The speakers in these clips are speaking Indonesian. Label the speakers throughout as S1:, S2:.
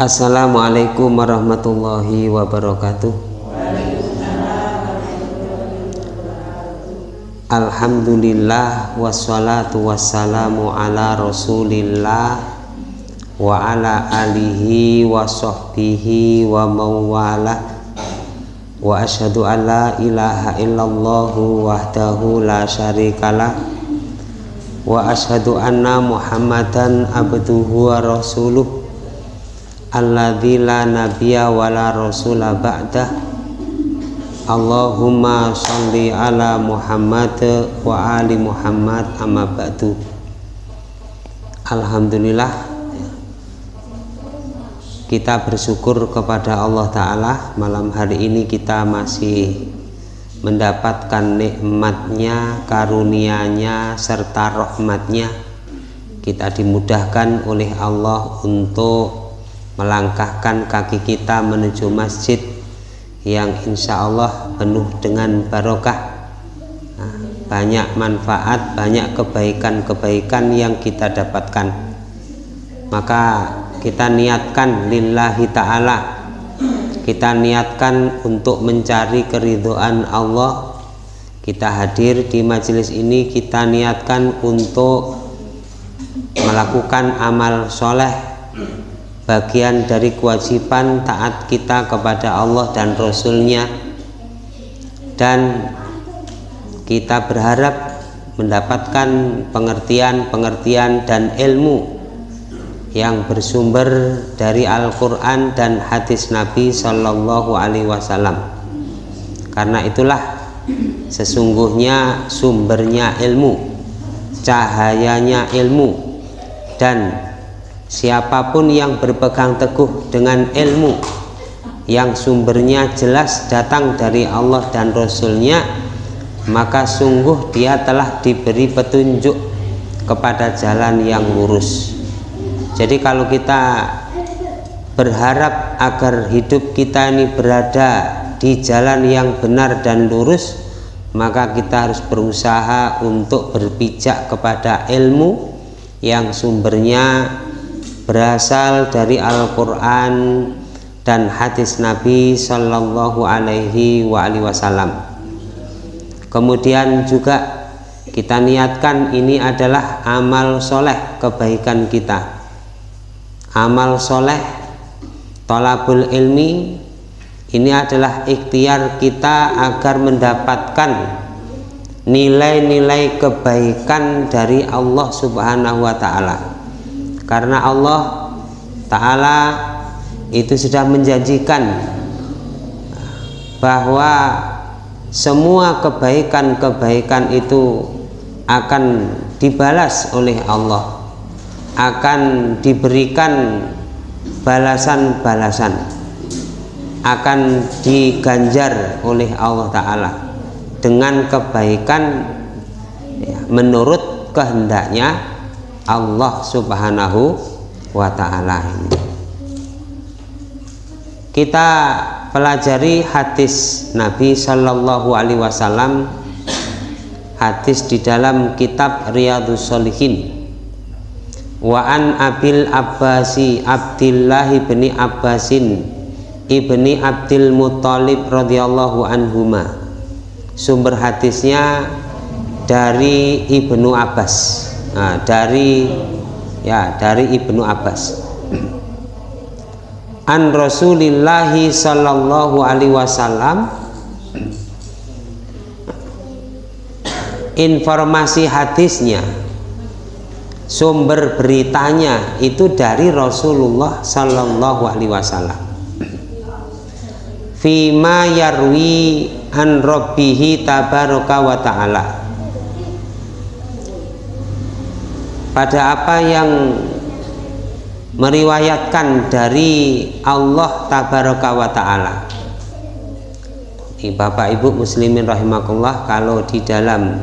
S1: Assalamualaikum warahmatullahi wabarakatuh. Alhamdulillah wassalatu wassalamu ala rasulillah wa ala alihi wa sahbihi wa mawala. Wa ashadu an la ilaha illallahu wahdahu la syarikalah. Wa ashadu anna muhammadan abduhu wa rasuluh alladzi la nabiyya wa la rasula ba'dah. Allahumma sholli ala Muhammad wa ali Muhammad amma ba'du. Alhamdulillah kita bersyukur kepada Allah Ta'ala. Malam hari ini kita masih mendapatkan nikmatnya karunianya serta rahmatnya. Kita dimudahkan oleh Allah untuk melangkahkan kaki kita menuju masjid yang insya Allah penuh dengan barokah. Nah, banyak manfaat banyak kebaikan-kebaikan yang kita dapatkan. Maka kita niatkan lillahi ta'ala. Kita niatkan untuk mencari keridoan Allah. Kita hadir di majelis ini kita niatkan untuk melakukan amal soleh bagian dari kewajiban taat kita kepada Allah dan Rasulnya. Dan kita berharap mendapatkan pengertian-pengertian dan ilmu yang bersumber dari Al-Quran dan hadis Nabi Shallallahu Alaihi Wasallam. Karena itulah sesungguhnya sumbernya ilmu cahayanya ilmu dan siapa pun yang berpegang teguh dengan ilmu yang sumbernya jelas datang dari Allah dan Rasulnya maka sungguh dia telah diberi petunjuk kepada jalan yang lurus. Jadi kalau kita berharap agar hidup kita ini berada di jalan yang benar dan lurus maka kita harus berusaha untuk berpijak kepada ilmu yang sumbernya berasal dari Al-Quran dan hadis Nabi Shallallahu Alaihi Wasallam. Kemudian juga kita niatkan ini adalah amal soleh kebaikan kita. Amal soleh, tolabul ilmi, ini adalah ikhtiar kita agar mendapatkan nilai-nilai kebaikan dari Allah Subhanahu wa Ta'ala karena Allah Ta'ala itu sudah menjanjikan bahwa semua kebaikan-kebaikan itu akan dibalas oleh Allah. Akan diberikan balasan-balasan. Akan diganjar oleh Allah Ta'ala dengan kebaikan ya, menurut kehendaknya Allah subhanahu wa ta'ala. Kita pelajari hadis Nabi Shallallahu Alaihi Wasallam hadis di dalam kitab Riyadus Solihin wa an abil abbasi abdillahi ibni abbasin ibni abdil muttalib radhiyallahu anhuma. Sumber hadisnya dari ibnu abbas nah, dari ya dari Ibnu Abbas. An Rasulillahi sallallahu alaihi wasallam informasi hadisnya sumber beritanya itu dari Rasulullah sallallahu alaihi wasallam. Fima yarwi an rabbihi tabaraka wa ta'ala pada apa yang meriwayatkan dari Allah tabaraka wa ta'ala. Bapak Ibu muslimin rahimakumullah kalau di dalam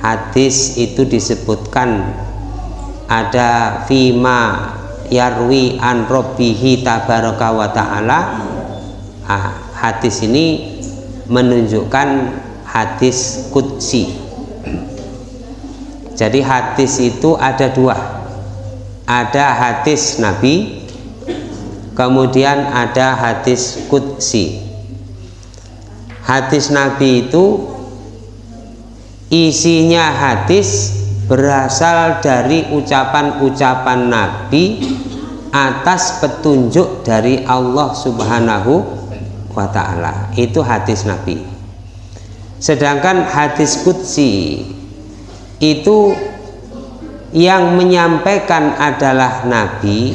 S1: hadis itu disebutkan ada fima yarwi an robbihi tabaraka wa ta'ala. Ah, hadis ini menunjukkan hadis kudsi jadi hadis itu ada dua ada hadis Nabi kemudian ada hadis kutsi hadis Nabi itu isinya hadis berasal dari ucapan-ucapan Nabi atas petunjuk dari Allah Subhanahu wa taala. Itu hadis Nabi. Sedangkan hadis qudsi itu yang menyampaikan adalah Nabi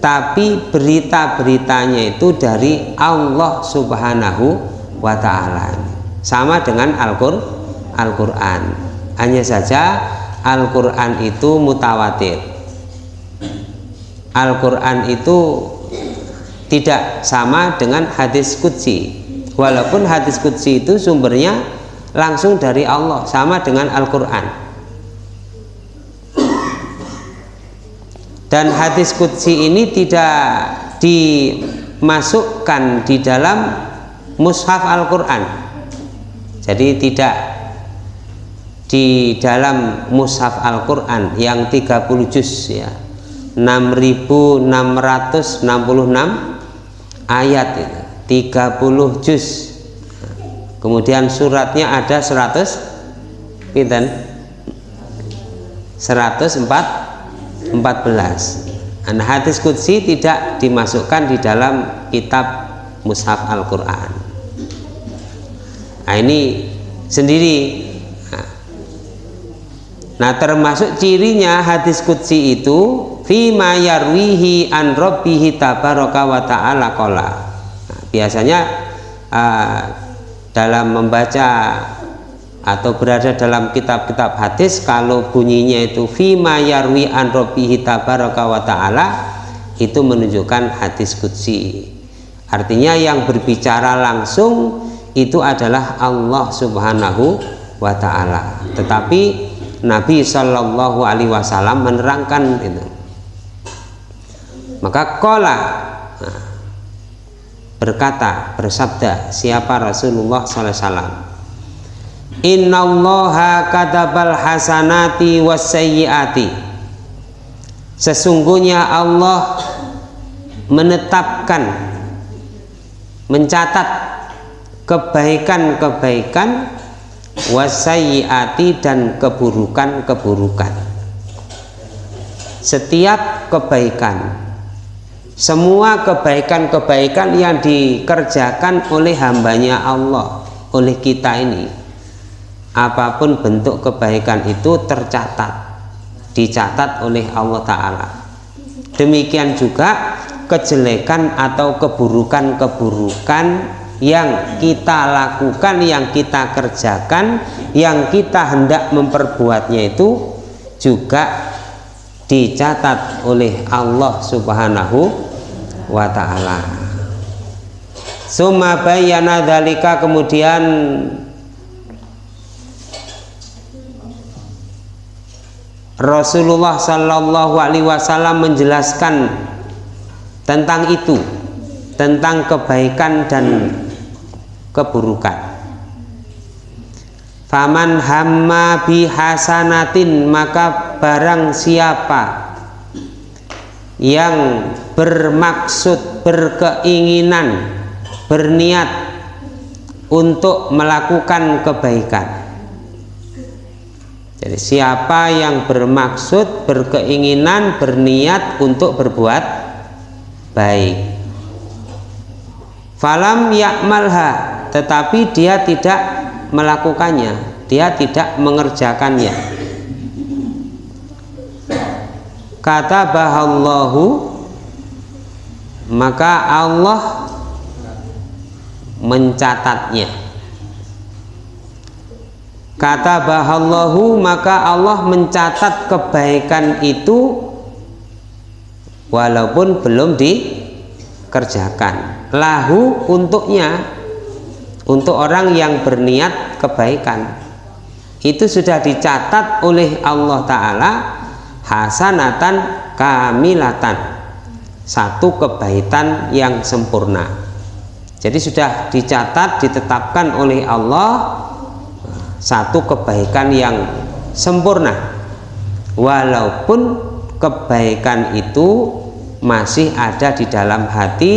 S1: tapi berita-beritanya itu dari Allah Subhanahu wa taala. Sama dengan Al-Qur'an. Hanya saja Al-Qur'an itu mutawatir Al-Quran itu tidak sama dengan hadis kudsi walaupun hadis kudsi itu sumbernya langsung dari Allah sama dengan Al-Quran. Dan hadis kudsi ini tidak dimasukkan di dalam mushaf Al-Quran. Jadi tidak di dalam mushaf Al-Quran yang 30 juz ya. 6666 ayat itu 30 juz kemudian suratnya ada 100 pinten? 114 nah, hadis kudsi tidak dimasukkan di dalam kitab mushaf Al-Quran. Nah ini sendiri. Nah termasuk cirinya hadis kudsi itu fima yarwihi an rabbihi tabaraka wa ta'ala qala nah, biasanya uh, dalam membaca atau berada dalam kitab-kitab hadis kalau bunyinya itu fima yarwi an rabbihi tabaraka wa ta'ala itu menunjukkan hadis kudsi artinya yang berbicara langsung itu adalah Allah subhanahu wa ta'ala. Tetapi Nabi Shallallahu Alaihi Wasallam menerangkan itu. Maka kola nah, berkata bersabda siapa Rasulullah SAW Innallaha katabal hasanati wasayyiati Sesungguhnya Allah menetapkan mencatat kebaikan-kebaikan wasayyiati dan keburukan-keburukan. Setiap kebaikan semua kebaikan-kebaikan yang dikerjakan oleh hambanya Allah oleh kita ini apa pun bentuk kebaikan itu tercatat dicatat oleh Allah Ta'ala. Demikian juga kejelekan atau keburukan-keburukan yang kita lakukan yang kita kerjakan yang kita hendak memperbuatnya itu juga dicatat oleh Allah Subhanahu wa ta'ala. Summa bayyana dalika kemudian Rasulullah Shallallahu Alaihi Wasallam menjelaskan tentang itu tentang kebaikan dan keburukan Faman hamma bihasanatin maka barang siapa yang bermaksud berkeinginan berniat untuk melakukan kebaikan. Jadi siapa yang bermaksud berkeinginan berniat untuk berbuat baik. Falam yakmalha tetapi dia tidak melakukannya. Dia tidak mengerjakannya. Kata bahallahu maka Allah mencatatnya. Kata bahallahu maka Allah mencatat kebaikan itu walaupun belum dikerjakan. Lahu untuknya untuk orang yang berniat kebaikan. Itu sudah dicatat oleh Allah Ta'ala hasanatan kamilatan. Satu kebaikan yang sempurna. Jadi sudah dicatat ditetapkan oleh Allah satu kebaikan yang sempurna. Walaupun kebaikan itu masih ada di dalam hati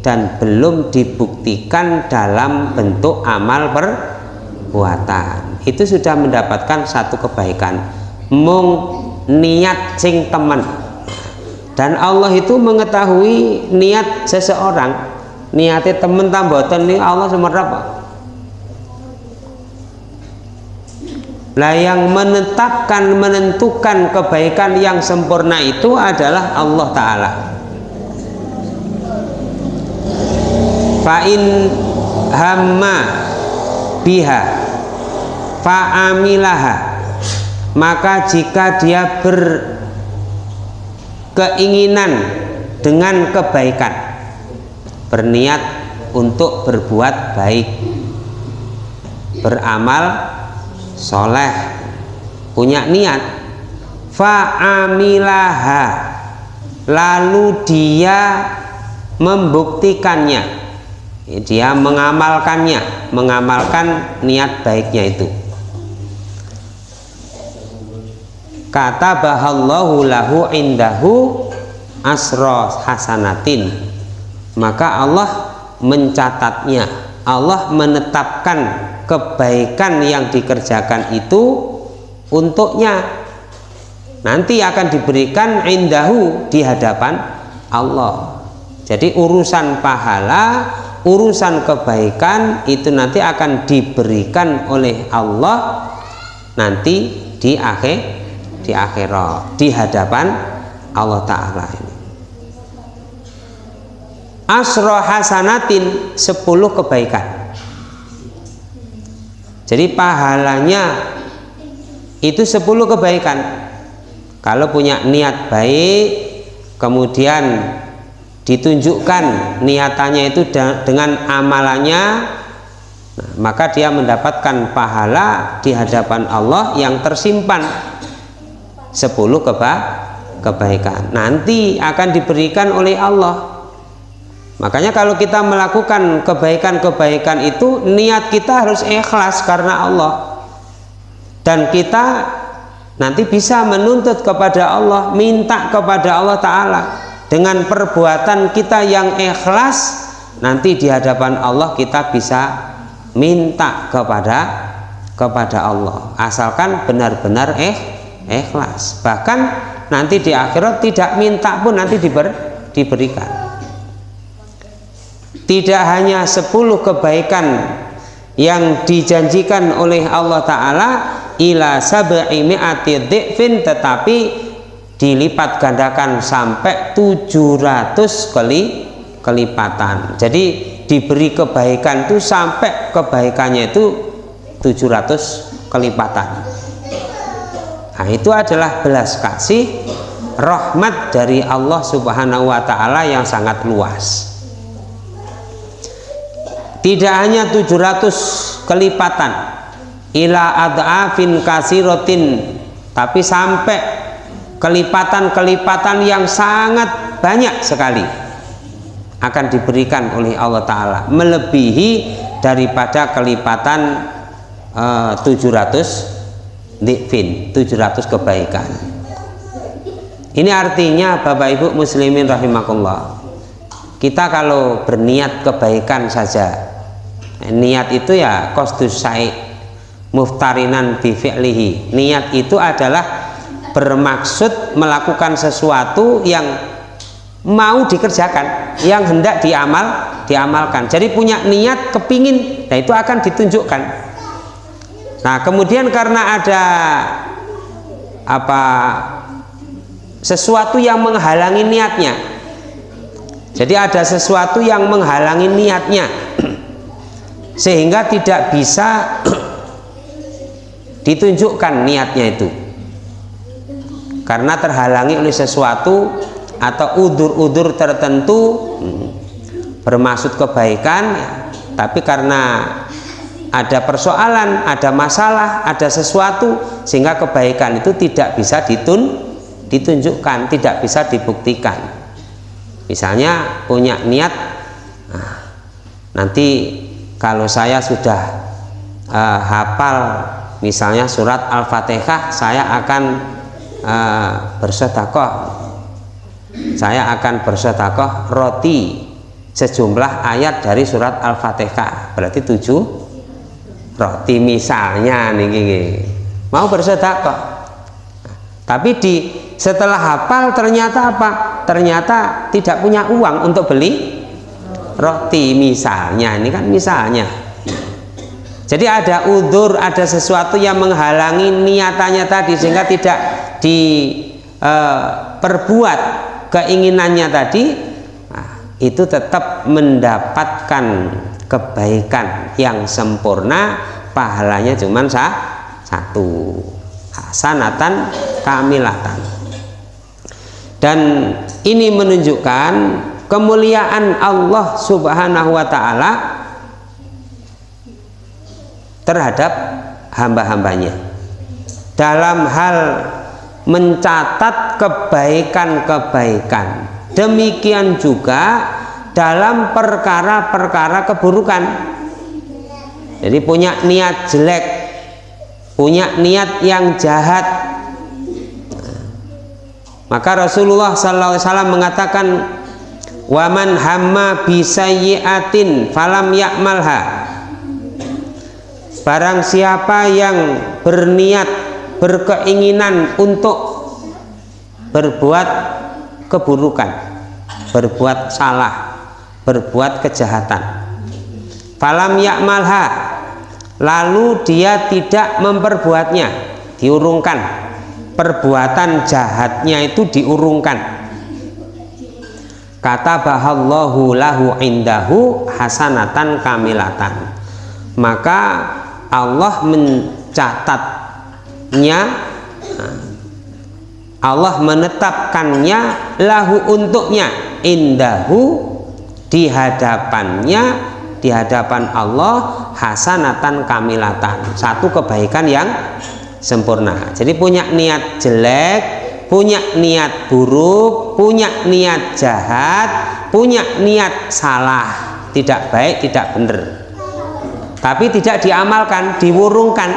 S1: dan belum dibuktikan dalam bentuk amal perbuatan. Itu sudah mendapatkan satu kebaikan. Mung niat sing teman dan Allah itu mengetahui niat seseorang. Niatnya temen tambotan ini Allah semerap Lah yang menetapkan menentukan kebaikan yang sempurna itu adalah Allah taala. Fa'in hamma biha fa'amilaha maka jika dia berkeinginan dengan kebaikan berniat untuk berbuat baik beramal soleh punya niat fa'amilaha lalu dia membuktikannya dia mengamalkannya mengamalkan niat baiknya itu. Kata bahallahu lahu indahu asro hasanatin. Maka Allah mencatatnya Allah menetapkan kebaikan yang dikerjakan itu untuknya. Nanti akan diberikan indahu di hadapan Allah. Jadi urusan pahala urusan kebaikan itu nanti akan diberikan oleh Allah nanti di akhir di akhirat di hadapan Allah Ta'ala ini. Asro hasanatin 10 kebaikan. Jadi pahalanya itu 10 kebaikan. Kalau punya niat baik kemudian ditunjukkan niatannya itu dengan amalannya maka dia mendapatkan pahala di hadapan Allah yang tersimpan. 10 keba kebaikan. Nanti akan diberikan oleh Allah. Makanya kalau kita melakukan kebaikan-kebaikan itu niat kita harus ikhlas karena Allah. Dan kita nanti bisa menuntut kepada Allah, minta kepada Allah taala dengan perbuatan kita yang ikhlas nanti di hadapan Allah kita bisa minta kepada kepada Allah. Asalkan benar-benar eh ikhlas. Bahkan nanti di akhirat tidak minta pun nanti diber, diberikan. Tidak hanya 10 kebaikan yang dijanjikan oleh Allah Ta'ala ila sab'i mi'ati tetapi dilipat gandakan sampai 700 kali kelipatan. Jadi diberi kebaikan itu sampai kebaikannya itu 700 kelipatan. Nah itu adalah belas kasih rahmat dari Allah subhanahu wa ta'ala yang sangat luas. Tidak hanya 700 kelipatan ila ad'afin kasirotin tapi sampai kelipatan-kelipatan yang sangat banyak sekali akan diberikan oleh Allah Ta'ala. Melebihi daripada kelipatan uh, 700 dikfin 700 kebaikan. Ini artinya Bapak Ibu muslimin rahimakumullah kita kalau berniat kebaikan saja niat itu ya kostus saik muftarinan bifi'lihi niat itu adalah bermaksud melakukan sesuatu yang mau dikerjakan yang hendak diamal diamalkan. Jadi punya niat kepingin nah itu akan ditunjukkan. Nah kemudian karena ada apa sesuatu yang menghalangi niatnya. Jadi ada sesuatu yang menghalangi niatnya. Sehingga tidak bisa ditunjukkan niatnya itu karena terhalangi oleh sesuatu atau udur-udur tertentu bermaksud kebaikan tapi karena ada persoalan, ada masalah, ada sesuatu sehingga kebaikan itu tidak bisa ditun, ditunjukkan, tidak bisa dibuktikan. Misalnya punya niat, nah, nanti kalau saya sudah uh, hafal misalnya surat Al-Fatihah saya akan uh, bersedekah. Saya akan bersedekah roti sejumlah ayat dari surat Al-Fatihah. Berarti tujuh roti misalnya nih mau bersedekah? Tapi di setelah hafal ternyata apa? Ternyata tidak punya uang untuk beli roti misalnya. Ini kan misalnya jadi ada udur ada sesuatu yang menghalangi niatannya tadi sehingga tidak diperbuat eh, keinginannya tadi nah, itu tetap mendapatkan kebaikan yang sempurna pahalanya cuma satu. Hasanatan kamilatan. Dan ini menunjukkan kemuliaan Allah subhanahu wa ta'ala terhadap hamba-hambanya. Dalam hal mencatat kebaikan-kebaikan. Demikian juga dalam perkara-perkara keburukan. Jadi punya niat jelek punya niat yang jahat. Maka Rasulullah SAW mengatakan waman hamma bisayyiatin falam yakmalha barang siapa yang berniat berkeinginan untuk berbuat keburukan berbuat salah berbuat kejahatan falam yakmalha lalu dia tidak memperbuatnya diurungkan. Perbuatan jahatnya itu diurungkan. Kata bahallahu lahu indahu hasanatan kamilatan. Maka Allah mencatat nya Allah menetapkannya lahu untuknya indahu di hadapannya di hadapan Allah hasanatan kamilatan. Satu kebaikan yang sempurna. Jadi punya niat jelek punya niat buruk punya niat jahat punya niat salah tidak baik tidak benar tapi tidak diamalkan diwurungkan.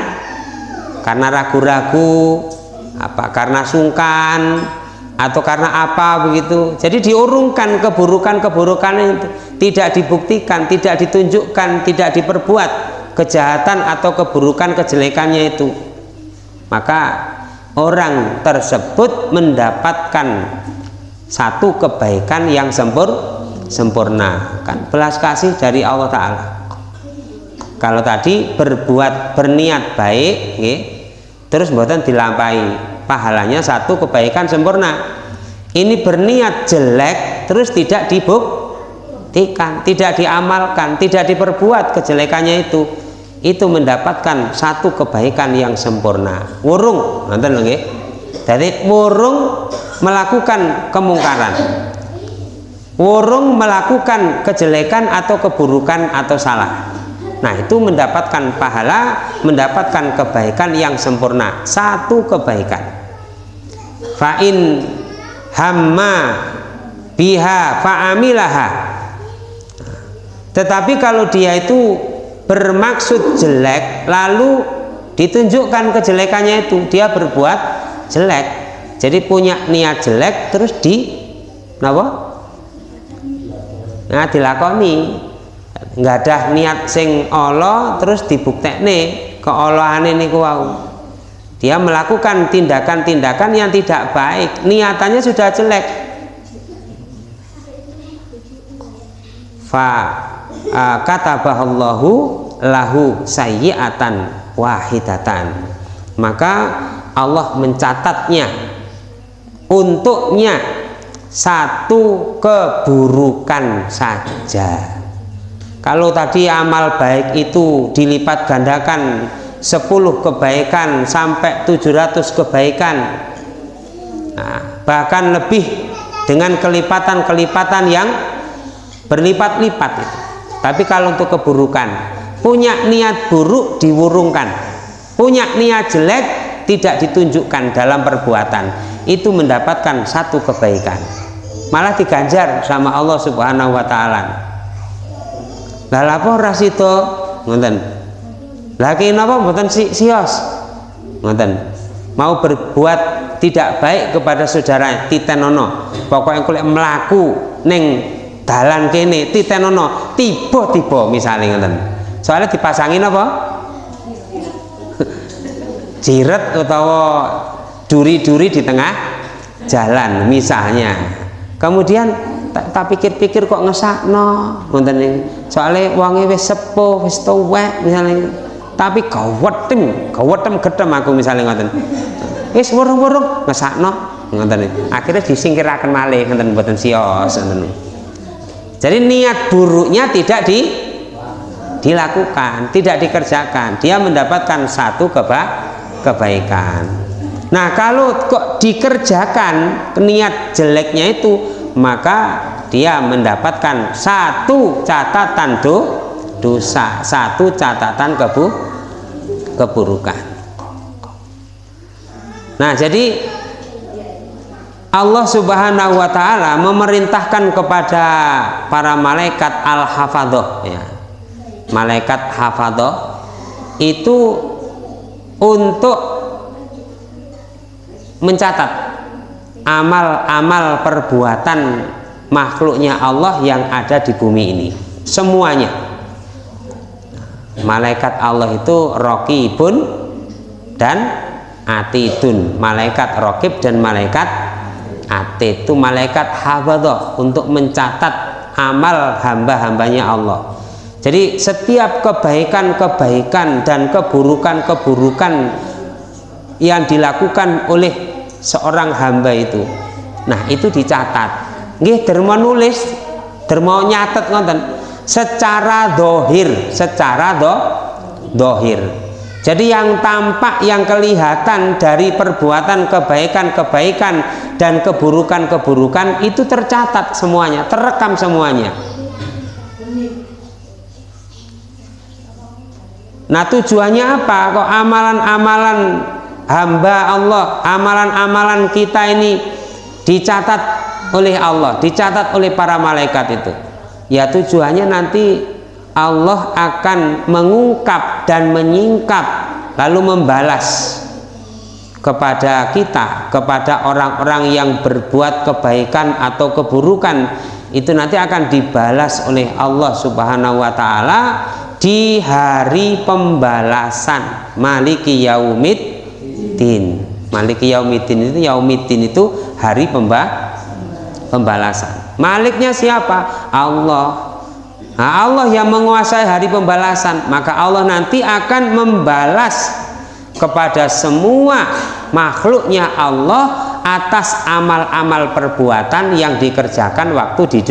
S1: Karena ragu-ragu apa karena sungkan atau karena apa begitu. Jadi diurungkan keburukan-keburukan itu tidak dibuktikan tidak ditunjukkan tidak diperbuat kejahatan atau keburukan kejelekannya itu. Maka orang tersebut mendapatkan satu kebaikan yang sempur sempurna. Kan belas kasih dari Allah Ta'ala kalau tadi berbuat berniat baik okay, terus buatan dilampai pahalanya satu kebaikan sempurna. Ini berniat jelek terus tidak dibuktikan tidak diamalkan tidak diperbuat kejelekannya itu. Itu mendapatkan satu kebaikan yang sempurna. Wurung nonton lagi jadi wurung melakukan kemungkaran. Wurung melakukan kejelekan atau keburukan atau salah Nah itu mendapatkan pahala, mendapatkan kebaikan yang sempurna. Satu kebaikan. Fa'in hamma biha fa'amilaha. Tetapi kalau dia itu bermaksud jelek, lalu ditunjukkan kejelekannya itu, dia berbuat jelek. Jadi punya niat jelek terus di? Nah dilakoni nggak ada niat sing Allah terus dibuktekne keolahane niku wau. Dia melakukan tindakan-tindakan yang tidak baik. Niatannya sudah jelek. Fa uh, kata bahallahu lahu sayyiatan wahidatan. Maka Allah mencatatnya untuknya satu keburukan saja kalau tadi amal baik itu dilipat gandakan 10 kebaikan sampai 700 kebaikan nah, bahkan lebih dengan kelipatan-kelipatan yang berlipat-lipat itu. Tapi kalau untuk keburukan punya niat buruk diwurungkan punya niat jelek tidak ditunjukkan dalam perbuatan itu mendapatkan satu kebaikan. Malah diganjar sama Allah subhanahu wa ta'ala lah lapor ora sida? Ngoten. Lha napa mboten si sios ngoten. Mau berbuat tidak baik kepada saudara titenono. Pokoknya kulit melaku neng dalan kene titenono tiba-tiba misalnya ngeten soalnya dipasangin apa jiret atau duri-duri di tengah jalan misalnya. Kemudian tak pikir-pikir kok ngesakno. Ngoten soalnya uangnya wis sepuh wis tuwek misalnya tapi gawetem gawetem gedem aku misalnya ngoten. Wis wurung-wurung ngesakno ngoten akhirnya disingkiraken malih ngoten mboten sios ngoten. Jadi niat buruknya tidak di dilakukan tidak dikerjakan. Dia mendapatkan satu keba kebaikan. Nah kalau kok dikerjakan niat jeleknya itu maka dia mendapatkan satu catatan do, dosa satu catatan kebu, keburukan nah jadi Allah subhanahu wa ta'ala memerintahkan kepada para malaikat al-hafadhoh ya. malaikat hafadhoh itu untuk mencatat amal-amal perbuatan makhluknya Allah yang ada di bumi ini. Semuanya. Malaikat Allah itu rokibun dan atidun. Malaikat rokib dan malaikat atid. Itu malaikat hafadah untuk mencatat amal hamba-hambanya Allah. Jadi setiap kebaikan-kebaikan dan keburukan-keburukan yang dilakukan oleh seorang hamba itu. Nah itu dicatat. Nggih derma nulis derma nyatet ngonten secara dohir secara do dohir. Jadi yang tampak yang kelihatan dari perbuatan kebaikan-kebaikan dan keburukan-keburukan itu tercatat semuanya terekam semuanya. Nah tujuannya apa? Kok amalan-amalan hamba Allah amalan-amalan kita ini dicatat oleh Allah dicatat oleh para malaikat itu. Ya tujuannya nanti Allah akan mengungkap dan menyingkap lalu membalas kepada kita kepada orang-orang yang berbuat kebaikan atau keburukan. Itu nanti akan dibalas oleh Allah subhanahu wa ta'ala di hari pembalasan maliki yaumid yaumiddin. Maliki yaumiddin itu yaumiddin itu hari pemba pembalasan. Maliknya siapa? Allah. Nah, Allah yang menguasai hari pembalasan. Maka Allah nanti akan membalas kepada semua makhluknya Allah atas amal-amal perbuatan yang dikerjakan waktu di,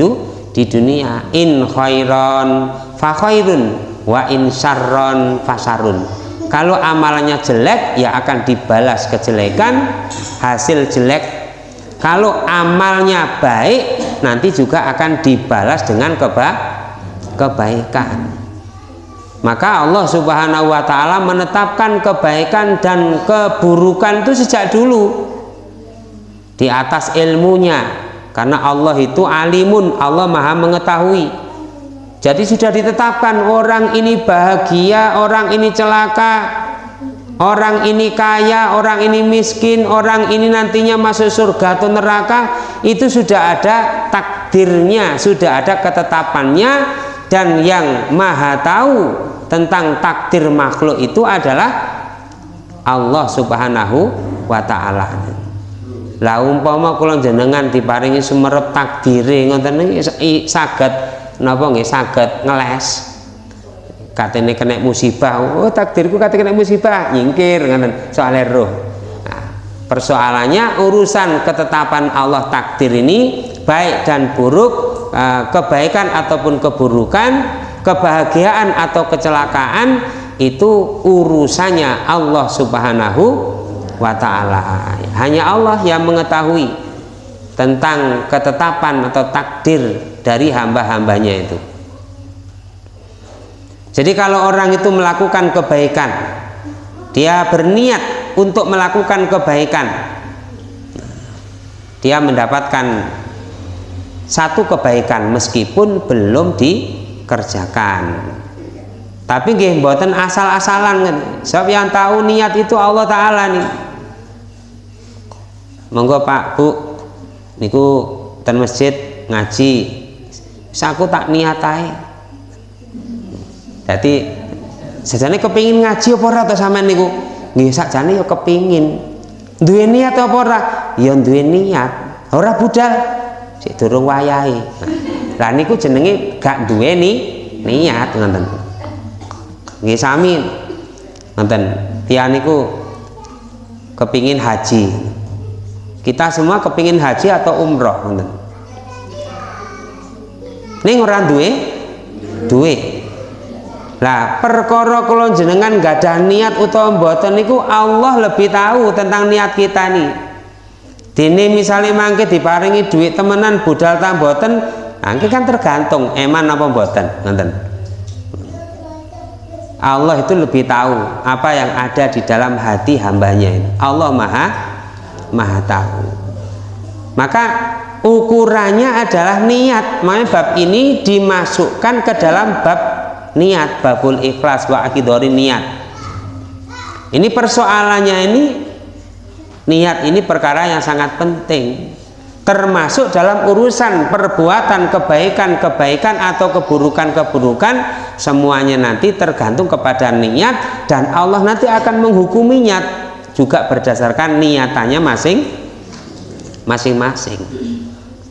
S1: di dunia. In khairon fa khairun wa in syarron fasarun kalau amalannya jelek ya akan dibalas kejelekan hasil jelek. Kalau amalnya baik nanti juga akan dibalas dengan keba kebaikan. Maka Allah subhanahu wa ta'ala menetapkan kebaikan dan keburukan itu sejak dulu. Di atas ilmunya. Karena Allah itu alimun Allah maha mengetahui jadi sudah ditetapkan orang ini bahagia, orang ini celaka, orang ini kaya, orang ini miskin, orang ini nantinya masuk surga atau neraka, itu sudah ada takdirnya, sudah ada ketetapannya dan yang maha tahu tentang takdir makhluk itu adalah Allah Subhanahu wa taala. Lah umpama kula jenengan diparingi sumerep takdire ngoten iki saged napa nggih? Saged ngeles. Katene kena musibah. Oh takdirku kate kena musibah. Nyingkir ngoten. Soal roh. Nah, persoalannya urusan ketetapan Allah takdir ini baik dan buruk eh, kebaikan ataupun keburukan kebahagiaan atau kecelakaan itu urusannya Allah subhanahu wa ta'ala. Hanya Allah yang mengetahui tentang ketetapan atau takdir dari hamba-hambanya itu. Jadi kalau orang itu melakukan kebaikan dia berniat untuk melakukan kebaikan dia mendapatkan satu kebaikan meskipun belum dikerjakan. Tapi nggih mboten asal-asalan sebab yang tahu niat itu Allah taala nih. Monggo Pak Bu niku ten masjid ngaji. Aku tak niatai jadi sejane kepingin ngaji apa ora to sampean niku? Nggih sakjane ya kepingin. Duwe niat apa ora? Ya duwe niat. Ora budal. Sik durung wayahe. Lah niku jenenge gak duwe ni niat ngoten. Nggih sami. Ngoten. Tiyang niku kepingin haji kita semua kepingin haji atau umroh ngoten. Ning ora duwe? Duwe. Lah perkara kula jenengan gak ada niat utawa mboten niku Allah lebih tahu tentang niat kita nih dene misalnya mangke diparingi duit temenan budal ta mboten angke kan tergantung eman apa mboten ngoten. Allah itu lebih tahu apa yang ada di dalam hati hambanya ini. Allah maha maha tahu. Maka ukurannya adalah niat. Makanya bab ini dimasukkan ke dalam bab niat babul ikhlas wa akidori niat. Ini persoalannya ini niat ini perkara yang sangat penting. Termasuk dalam urusan perbuatan kebaikan-kebaikan atau keburukan-keburukan semuanya nanti tergantung kepada niat dan Allah nanti akan menghukuminya juga berdasarkan niatannya masing masing-masing.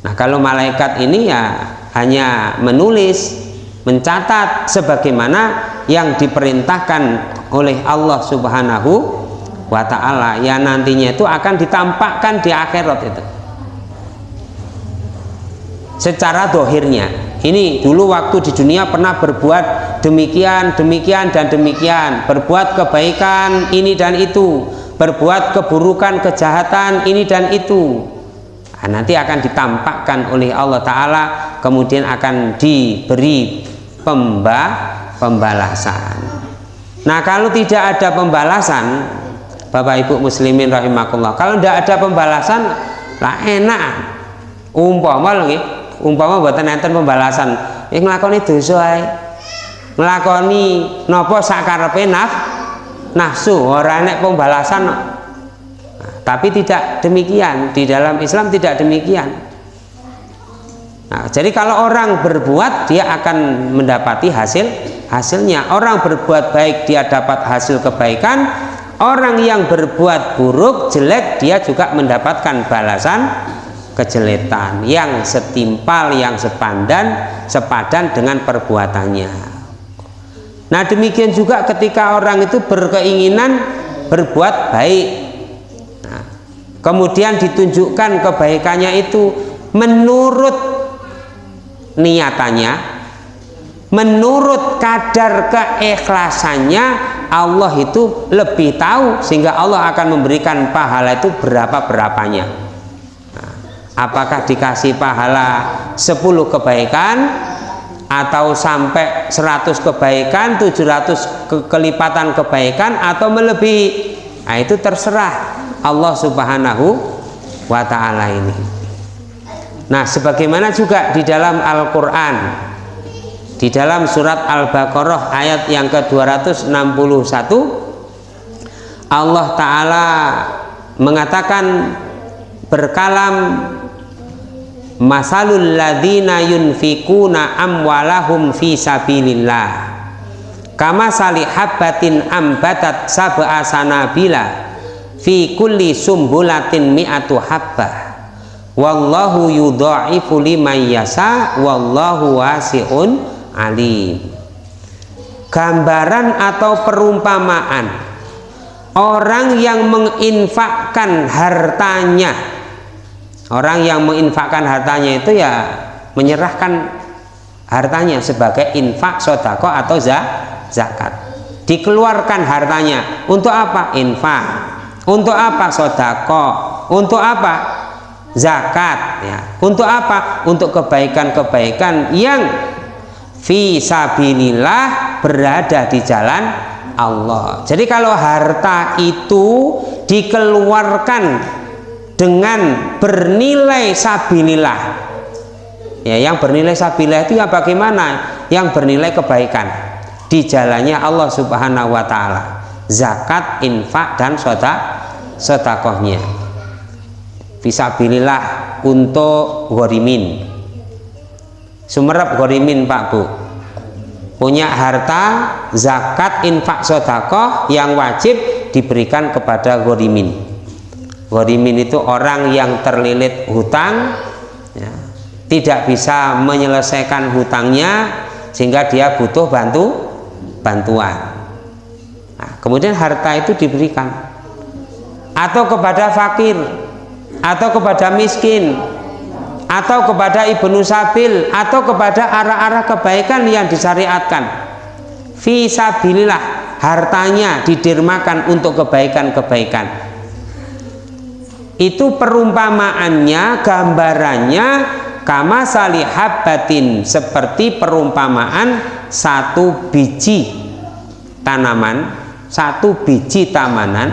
S1: Nah kalau malaikat ini ya hanya menulis mencatat sebagaimana yang diperintahkan oleh Allah subhanahu wa ta'ala yang nantinya itu akan ditampakkan di akhirat itu. Secara dohirnya. Ini dulu waktu di dunia pernah berbuat demikian demikian dan demikian. Berbuat kebaikan ini dan itu berbuat keburukan kejahatan ini dan itu. Nah, nanti akan ditampakkan oleh Allah Ta'ala kemudian akan diberi pemba pembalasan. Nah kalau tidak ada pembalasan Bapak Ibu muslimin rahimakumullah kalau tidak ada pembalasan lah enak. Umpama lho umpama buatan enten pembalasan. Yang ngelakoni dosa ngelakoni nopo sakarepe naf nafsu ora enek pembalasan nah, tapi tidak demikian. Di dalam Islam tidak demikian. Nah, jadi kalau orang berbuat dia akan mendapati hasil hasilnya. Orang berbuat baik dia dapat hasil kebaikan. Orang yang berbuat buruk jelek dia juga mendapatkan balasan kejeletan. Yang setimpal yang sepandan sepadan dengan perbuatannya nah demikian juga ketika orang itu berkeinginan berbuat baik. Nah, kemudian ditunjukkan kebaikannya itu menurut niatannya menurut kadar keikhlasannya Allah itu lebih tahu sehingga Allah akan memberikan pahala itu berapa-berapanya apakah dikasih pahala 10 kebaikan atau sampai 100 kebaikan 700 ke kelipatan kebaikan atau melebihi. Nah itu terserah Allah subhanahu wa ta'ala ini. Nah sebagaimana juga di dalam Al-Quran di dalam surat Al-Baqarah ayat yang ke-261 Allah Ta'ala mengatakan berkalam masalul ladina yunfikuna amwalahum fi sabilillah. Kama salihabbatin ambatat sab'a sanabila fi kulli sumbulatin mi'atu habbah. Wallahu yudha'ifu liman yasa wallahu wasi'un alim. Gambaran atau perumpamaan. Orang yang menginfakkan hartanya orang yang menginfakkan hartanya itu ya menyerahkan hartanya sebagai infak sodako atau zakat. Dikeluarkan hartanya. Untuk apa? Infak. Untuk apa? Sodako. Untuk apa? Zakat ya. Untuk apa? Untuk kebaikan-kebaikan yang visabilillah berada di jalan Allah. Jadi kalau harta itu dikeluarkan dengan bernilai sabilillah. Ya yang bernilai sabilillah itu yang bagaimana? Yang bernilai kebaikan. Di jalannya Allah subhanahu wa ta'ala. Zakat, infak, dan sodak sodakohnya. Visabilillah untuk gorimin sumerep gorimin pak bu. Punya harta zakat infak sodakoh yang wajib diberikan kepada gorimin gorimin itu orang yang terlilit hutang ya, tidak bisa menyelesaikan hutangnya sehingga dia butuh bantu bantuan. Nah, kemudian harta itu diberikan. Atau kepada fakir atau kepada miskin atau kepada ibnu sabil atau kepada arah-arah kebaikan yang disyariatkan. Visabilillah hartanya didirmakan untuk kebaikan-kebaikan itu perumpamaannya gambarannya kama salihabatin seperti perumpamaan satu biji tanaman satu biji tamanan.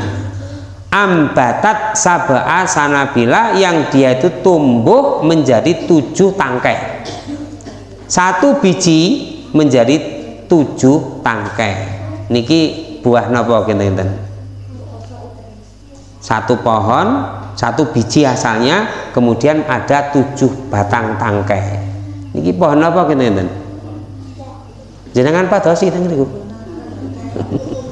S1: Ambatat sabaa sanabila yang dia itu tumbuh menjadi tujuh tangkai. Satu biji menjadi tujuh tangkai. Niki buah nopo kinten? Satu pohon satu biji asalnya kemudian ada tujuh batang tangkai. Niki pohon apa kinten jenengan padosi teng niku?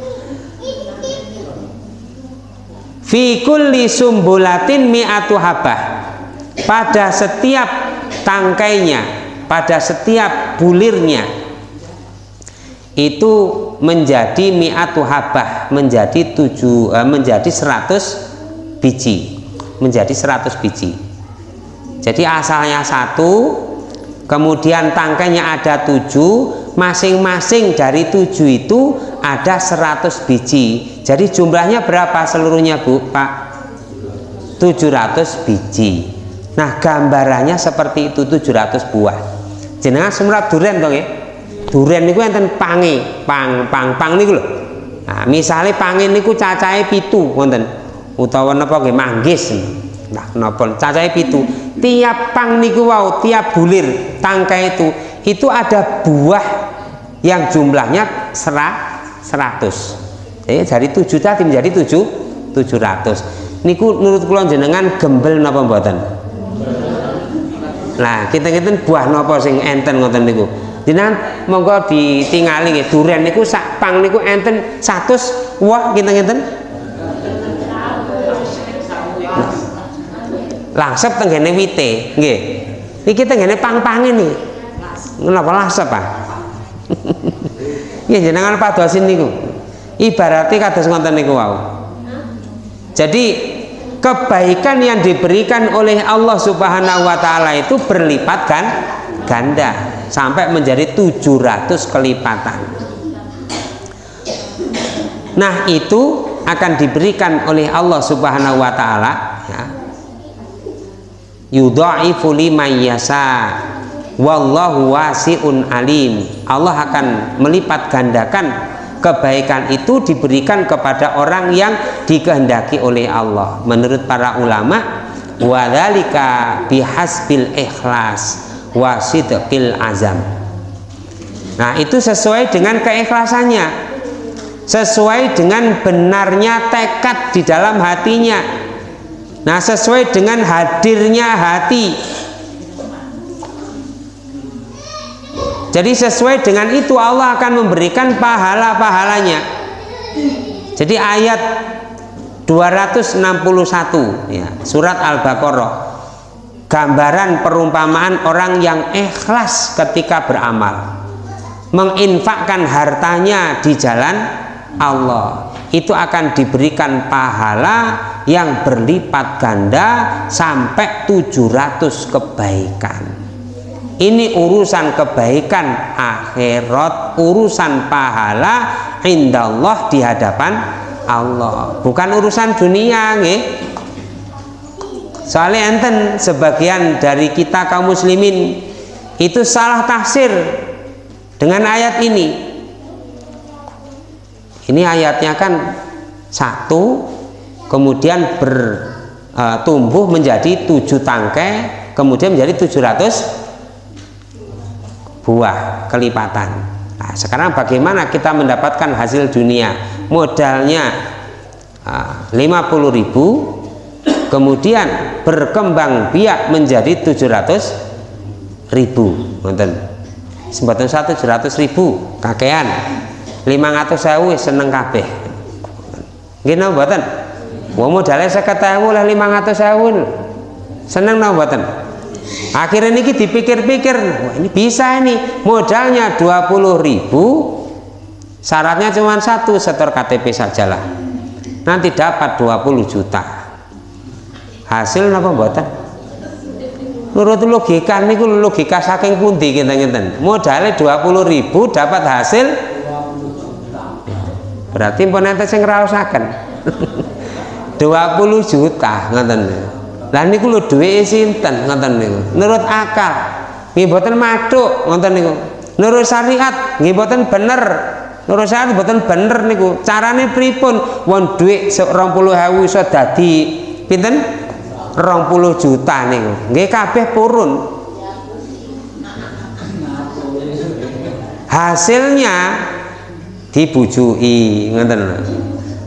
S1: Fi kulli sumbulatin mi'atu habah. Pada setiap tangkainya pada setiap bulirnya itu menjadi mi'atu habah menjadi tujuh eh, menjadi seratus biji menjadi seratus biji. Jadi asalnya satu kemudian tangkainya ada tujuh masing-masing dari tujuh itu ada 100 biji. Jadi jumlahnya berapa seluruhnya Bu? Pak 700 biji. Nah gambarannya seperti itu 700 buah. Jenengan semrat durian dong ya? Durian niku enten pange pang pang pang niku lho. Nah misalnya pange niku cacahe pitu wonten utawa napa nggih manggis. Nah napa. Cacahe pitu. Tiap pang niku wow tiap bulir tangkai itu itu ada buah yang jumlahnya serah 100 jadi dari 7 tadi menjadi 7 700 niku menurut kula jenengan gembel napa mboten? Nah kita kita buah napa sing enten ngoten niku? Jenengan monggo ditingali nggih. Durian niku sak pang niku enten 100 wah kita ngeten langsep tenggene wite nggih. Iki tenggene pang-pange nih napa langsep ah? Ya jenengan padosin niku. Ibaratnya kados ngoten niku wau. Jadi kebaikan yang diberikan oleh Allah subhanahu wa ta'ala itu berlipat kan ganda. Sampai menjadi 700 kelipatan. Nah itu akan diberikan oleh Allah subhanahu wa ta'ala. Yudha'ifu liman yasa wallahu wasiun alim. Allah akan melipat gandakan. Kebaikan itu diberikan kepada orang yang dikehendaki oleh Allah. Menurut para ulama wadzalika bihasbil ikhlas wasidqil azam. Nah itu sesuai dengan keikhlasannya. Sesuai dengan benarnya tekad di dalam hatinya nah sesuai dengan hadirnya hati. Jadi sesuai dengan itu Allah akan memberikan pahala-pahalanya. Jadi ayat 261 ya, surat Al-Baqarah. Gambaran perumpamaan orang yang ikhlas ketika beramal. Menginfakkan hartanya di jalan Allah itu akan diberikan pahala yang berlipat ganda sampai 700 kebaikan. Ini urusan kebaikan akhirat urusan pahala indallah di hadapan Allah. Bukan urusan dunia nge. soalnya enten sebagian dari kita kaum muslimin itu salah tafsir dengan ayat ini ini ayatnya kan satu kemudian bertumbuh e, menjadi tujuh tangkai kemudian menjadi tujuh ratus buah kelipatan. Nah, sekarang bagaimana kita mendapatkan hasil dunia? Modalnya uh, 50.000 kemudian berkembang biak menjadi 700 ribu. Nonton sembatan satu 700 ribu kakean 500 sewu seneng kabeh. Gini buatan Wah modalnya saya ketahui lah 500 sewu seneng no buatan akhirnya ini dipikir-pikir ini bisa ini modalnya 20 ribu syaratnya cuma satu setor KTP sajalah. Nanti dapat 20 juta. Hasil apa buatan menurut logika ini logika saking pundi kita ngeten modalnya 20 ribu dapat hasil berarti pun nanti saya ngerasakan 20 juta ngeten lah niku lho duwe sinten ngoten niku? Menurut akal. Nggih mboten maduk ngoten niku. Menurut syariat nggih mboten bener. Menurut syariat mboten bener niku. Carane pripun? Wong dhuwit 20.000 iso dadi pinten? 20 juta niku. Nggih kabeh purun. Hasilnya dibujui ngoten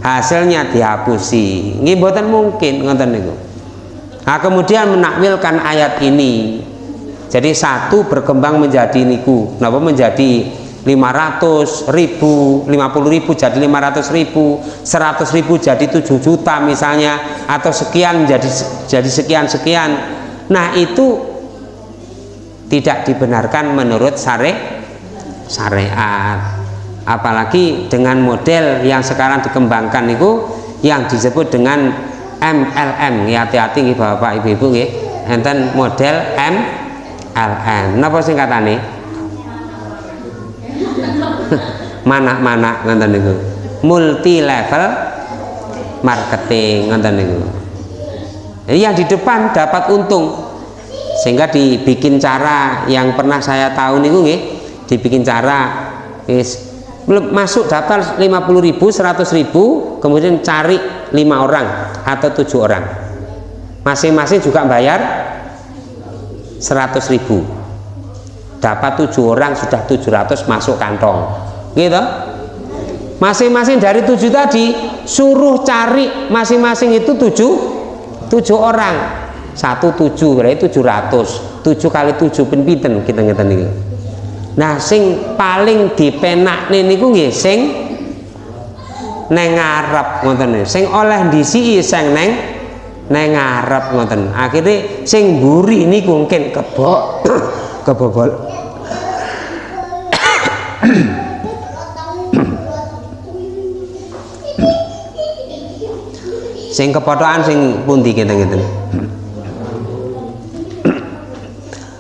S1: hasilnya dihapusi nggih mboten mungkin ngoten niku Nah, kemudian menakwilkan ayat ini. Jadi satu berkembang menjadi niku, kenapa menjadi 500 ribu, 50 ribu jadi 500 ribu, 100 ribu jadi 7 juta misalnya, atau sekian jadi jadi sekian sekian. Nah itu tidak dibenarkan menurut syari syariat. Apalagi dengan model yang sekarang dikembangkan itu yang disebut dengan MLM ya hati-hati nih Bapak Ibu-ibu nggih. Enten model MLM napa singkatane mana-mana ngoten niku. Multi level marketing ngoten niku. Jadi yang di depan dapat untung. Sehingga dibikin cara yang pernah saya tahu nggih. Dibikin cara is belum masuk daftar 50.000 100.000 kemudian cari lima orang atau tujuh orang. Masing-masing juga bayar 100 ribu. Dapat tujuh orang sudah 700 masuk kantong. Gitu? Masing-masing dari tujuh tadi suruh cari masing-masing itu tujuh tujuh orang. Satu tujuh berarti tujuh ratus. Tujuh kali tujuh pinten kita ngerti ini nah sing paling dipenak niku nggih sing neng ngarep ngoten sing oleh ndisi sing neng neng ngarep ngoten. Akhirnya sing mburi ini mungkin kebok kebobol. Sing kepotokan sing pundi kita gitu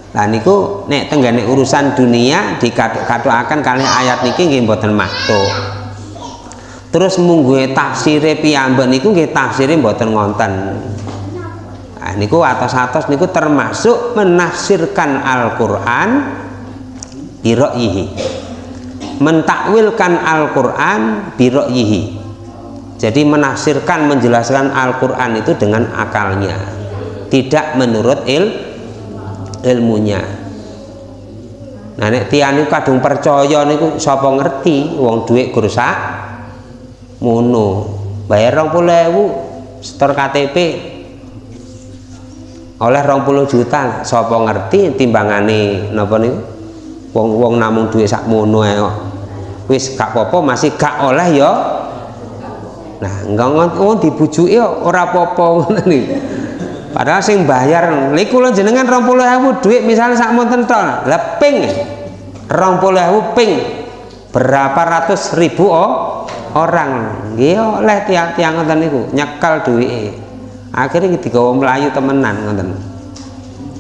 S1: Lah niku nek tenggane urusan dunia dikathukaken kali ayat niki nggih mboten maktuk terus mungguhe tafsire piyambak niku nggih tafsire mboten ngonten nah niku atas-atas niku termasuk menafsirkan Al-Qur'an bira'yihi mentakwilkan Al-Qur'an bira'yihi jadi menafsirkan menjelaskan Al-Qur'an itu dengan akalnya tidak menurut il ilmunya. Nah nek tiyane kadung percaya niku sapa ngerti? Wong dhuwit gursak ngono. Bayar rong puluh ewu setor KTP oleh rong puluh juta sopo ngerti timbangane nopo nih wong wong namung duit sak mono kok. Wis gak popo masih gak oleh yo nah enggak oh dibujuki ora popo nih padahal sing bayar niku lho jenengan rong puluh ewu duit misalnya sak monten tol rong puluh ewu ping. Berapa ratus ribu oh orang. Nggih oleh tiang-tiang ngoten niku nyekal duwike. Akhirnya digawa melayu temenan ngoten.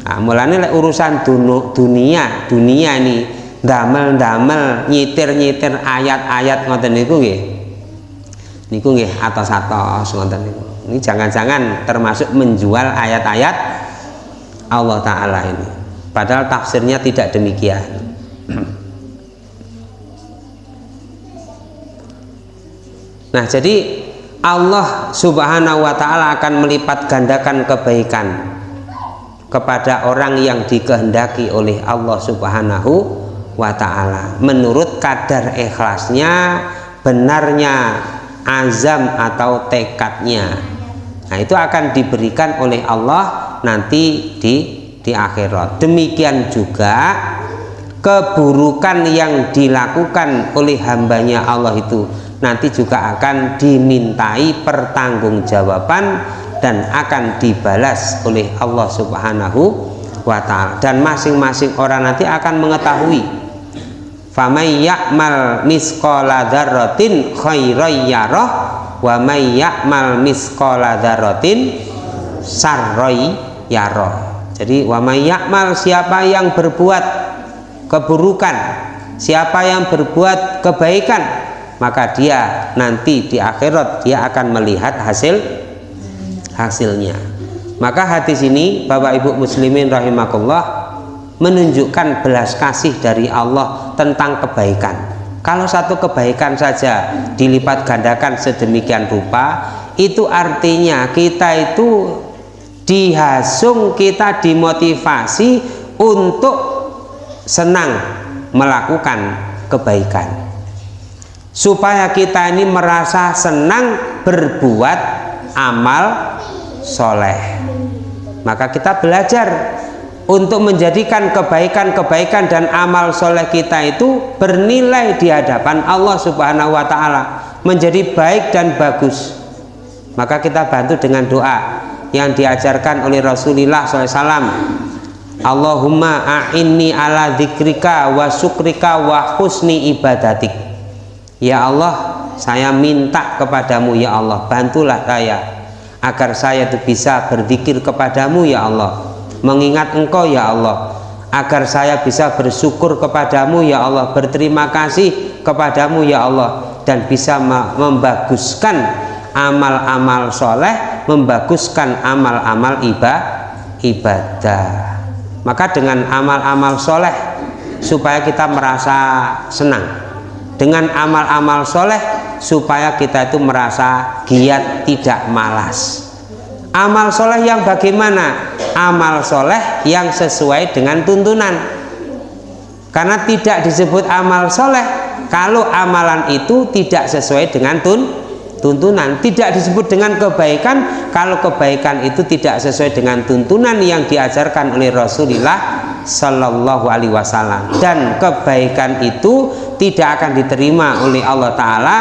S1: Nah, mulane lek urusan dunu, dunia dunia ini damel-damel nyitir-nyitir ayat-ayat ngoten niku nggih. Niku nggih atos-atos ngoten niku ini jangan-jangan termasuk menjual ayat-ayat Allah taala ini. Padahal tafsirnya tidak demikian. Nah, jadi Allah Subhanahu wa taala akan melipat gandakan kebaikan kepada orang yang dikehendaki oleh Allah Subhanahu wa taala. Menurut kadar ikhlasnya, benarnya azam atau tekadnya. Nah itu akan diberikan oleh Allah nanti di di akhirat. Demikian juga keburukan yang dilakukan oleh hambanya Allah itu nanti juga akan dimintai pertanggungjawaban dan akan dibalas oleh Allah Subhanahu wa taala. Dan masing-masing orang nanti akan mengetahui famay ya'mal misqala dzarratin khairan yarah wa may ya'mal misqala dzarratin sarrai yarah jadi wa may ya'mal siapa yang berbuat keburukan siapa yang berbuat kebaikan maka dia nanti di akhirat dia akan melihat hasil hasilnya. Maka hadis ini Bapak Ibu muslimin rahimakumullah menunjukkan belas kasih dari Allah tentang kebaikan kalau satu kebaikan saja dilipat gandakan sedemikian rupa itu artinya kita itu dihasung kita dimotivasi untuk senang melakukan kebaikan. Supaya kita ini merasa senang berbuat amal soleh. Maka kita belajar untuk menjadikan kebaikan-kebaikan dan amal soleh kita itu bernilai di hadapan Allah subhanahu wa ta'ala. Menjadi baik dan bagus. Maka kita bantu dengan doa yang diajarkan oleh Rasulullah SAW Allahumma a'inni ala dzikrika wa syukrika wa husni ibadatik. Ya Allah saya minta kepadamu ya Allah bantulah saya agar saya itu bisa berzikir kepadamu ya Allah mengingat engkau ya Allah agar saya bisa bersyukur kepadamu ya Allah berterima kasih kepadamu ya Allah dan bisa membaguskan amal-amal soleh membaguskan amal-amal ibadah. Maka dengan amal-amal soleh supaya kita merasa senang. Dengan amal-amal soleh supaya kita itu merasa giat tidak malas amal soleh yang bagaimana? Amal soleh yang sesuai dengan tuntunan. Karena tidak disebut amal soleh kalau amalan itu tidak sesuai dengan tun tuntunan. Tidak disebut dengan kebaikan kalau kebaikan itu tidak sesuai dengan tuntunan yang diajarkan oleh Rasulullah Shallallahu Alaihi Wasallam. Dan kebaikan itu tidak akan diterima oleh Allah Taala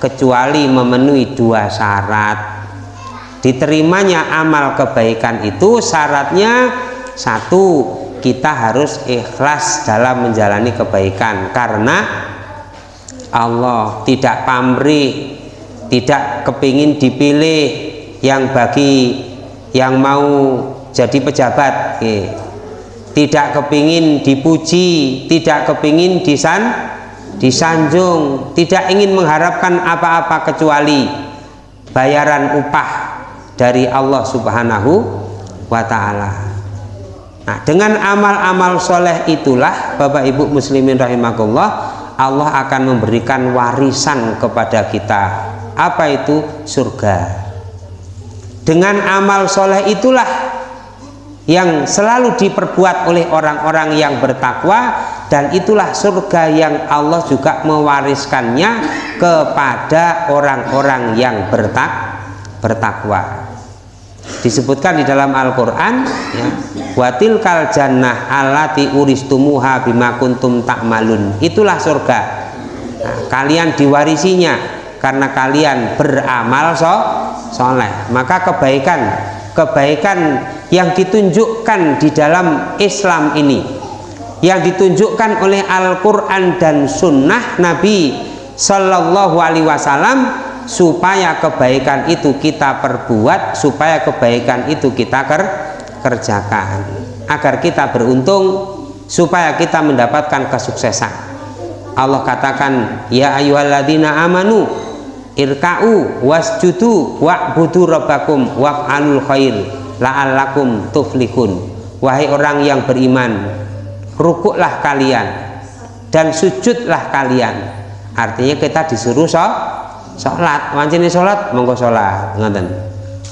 S1: kecuali memenuhi dua syarat diterimanya amal kebaikan itu syaratnya satu kita harus ikhlas dalam menjalani kebaikan. Karena Allah tidak pamrih tidak kepingin dipilih yang bagi yang mau jadi pejabat. Tidak kepingin dipuji tidak kepingin disan disanjung tidak ingin mengharapkan apa-apa kecuali bayaran upah dari Allah subhanahu wa ta'ala. Nah dengan amal-amal soleh itulah Bapak Ibu muslimin rahimahullah Allah akan memberikan warisan kepada kita. Apa itu? Surga. Dengan amal soleh itulah yang selalu diperbuat oleh orang-orang yang bertakwa dan itulah surga yang Allah juga mewariskannya kepada orang-orang yang bertak bertakwa disebutkan di dalam Al-Quran ya, watil kal jannah alati uristumuha bima kuntum takmalun itulah surga. Nah, kalian diwarisinya karena kalian beramal so soleh. Maka kebaikan kebaikan yang ditunjukkan di dalam Islam ini yang ditunjukkan oleh Al-Quran dan Sunnah Nabi Sallallahu Alaihi Wasallam supaya kebaikan itu kita perbuat supaya kebaikan itu kita ker kerjakan. Agar kita beruntung supaya kita mendapatkan kesuksesan. Allah katakan ya ayyuhalladzina amanu irka'u wasjudu wa'budu rabbakum waf'alul khair la'allakum tuflihun. Wahai orang yang beriman rukuklah kalian dan sujudlah kalian. Artinya kita disuruh so, sholat wancini sholat monggo sholat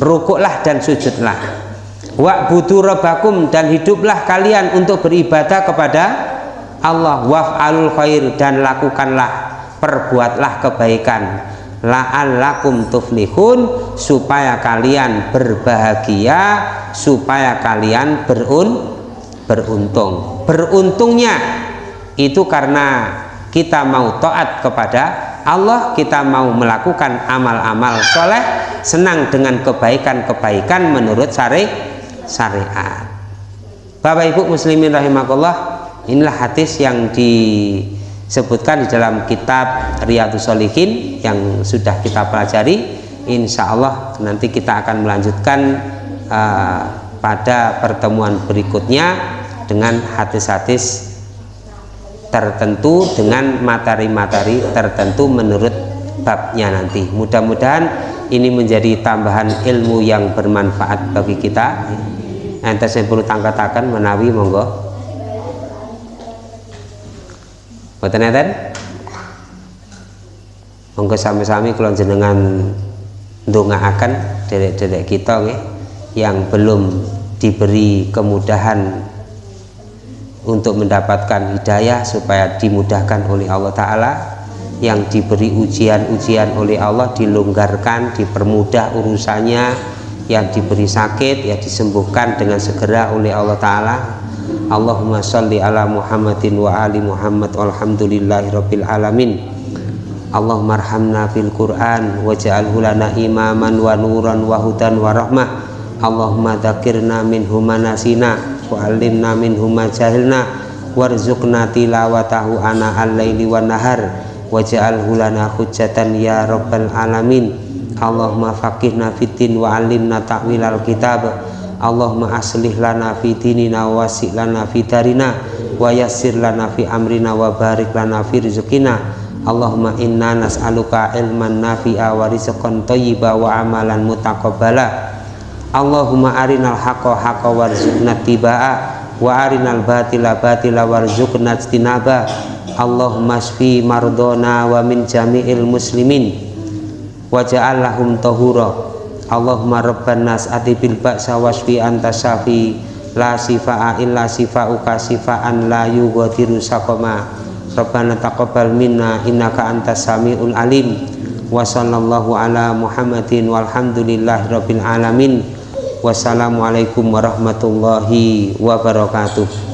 S1: rukuklah dan sujudlah. Wa'budu rabbakum dan hiduplah kalian untuk beribadah kepada Allah. Waf'alul khair dan lakukanlah perbuatlah kebaikan. La'allakum tuflihun supaya kalian berbahagia supaya kalian berun beruntung. Beruntungnya itu karena kita mau taat kepada Allah kita mau melakukan amal-amal soleh senang dengan kebaikan-kebaikan menurut syari syariat. Bapak Ibu muslimin rahimakumullah inilah hadis yang disebutkan di dalam kitab Riyadus Solihin yang sudah kita pelajari. Insya Allah nanti kita akan melanjutkan uh, pada pertemuan berikutnya dengan hadis-hadis tertentu dengan materi-materi tertentu menurut babnya nanti. Mudah-mudahan ini menjadi tambahan ilmu yang bermanfaat bagi kita. Ente saya perlu tangkatakan menawi monggo. Boten enten? Monggo sami-sami kalau jenengan akan dedek-dedek kita yang belum diberi kemudahan untuk mendapatkan hidayah supaya dimudahkan oleh Allah Ta'ala. Yang diberi ujian-ujian oleh Allah dilonggarkan, dipermudah urusannya. Yang diberi sakit ya disembuhkan dengan segera oleh Allah Ta'ala. Allahumma salli ala Muhammadin wa ali Muhammad walhamdulillahi rabbil alamin. Allahumma arhamna fil Qur'an waj'alhu lana imaman wa nuran wa hudan wa rahmah. Allahumma dzakirna minhu manasina wa alimna minhu ma jahilna warzuqna tilawatahu ana al-laili wan nahar waj'alhu lana hujjatan ya rabbal alamin. Allahumma faqihna fitin wa alimna ta'wil al-kitab. Allahumma aslih lana fi dinina wa wasi' lana fi darina wa yassir lana fi amrina wa barik lana fi rizqina. Allahumma inna nas'aluka ilman nafi'a wa rizqan thayyiba wa amalan mutaqabbala Allahumma arinal haqqa haqqa warzuqna tiba'a wa arinal batila batila warzuqna istinaba Allahumma shfi mardona wa min jami'il muslimin wa ja'allahum tahura. Allahumma rabban nas ati bil ba'sa wasfi anta syafi. La sifa'a illa sifa'uka sifa'an la yughadiru saqama. Rabbana taqabbal minna innaka antas samiul alim. Wa sallallahu ala Muhammadin walhamdulillahi rabbil alamin wassalamualaikum warahmatullahi wabarakatuh